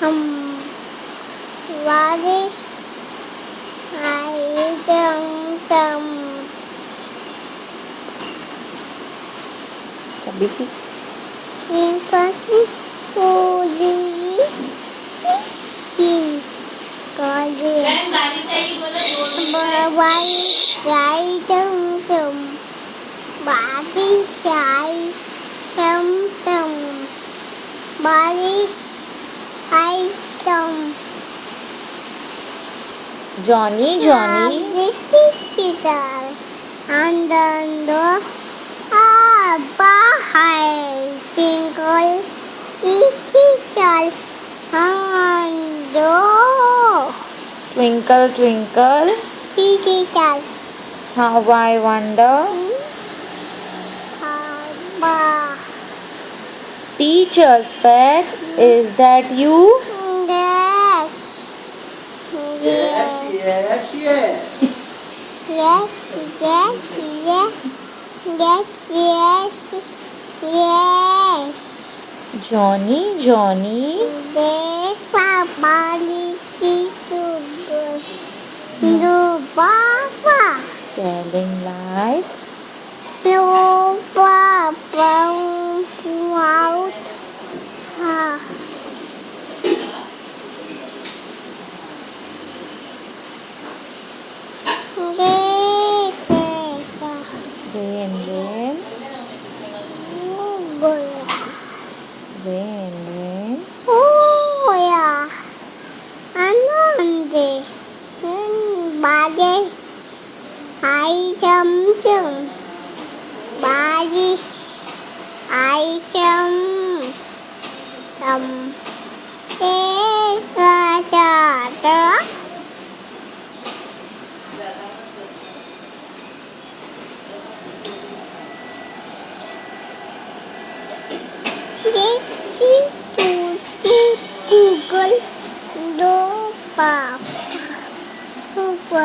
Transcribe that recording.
không. Và đi lại trong tâm. Chẳng biết chứ. Nhưng phát chứ cô đi. Nhìn có gì? Bà quay chạy trong tùm bà đi chạy trong tùm bà đi chạy Johnny, Johnny. And Guitar. Andando a bahay. Twinkle, little Andando. Twinkle, twinkle. Little How I wonder. Teacher's pet. Is that you? Yes. Yes, yes, yes. Yes, yes, yes. Yes, yes, yes. Johnny, Johnny. Defa bani ki tu baba. Telling lies. No. Rain, rain. गया Rain, rain. 오야 안돼 바리스 아이 점점 바리스 아이 점점 Gugle do pop.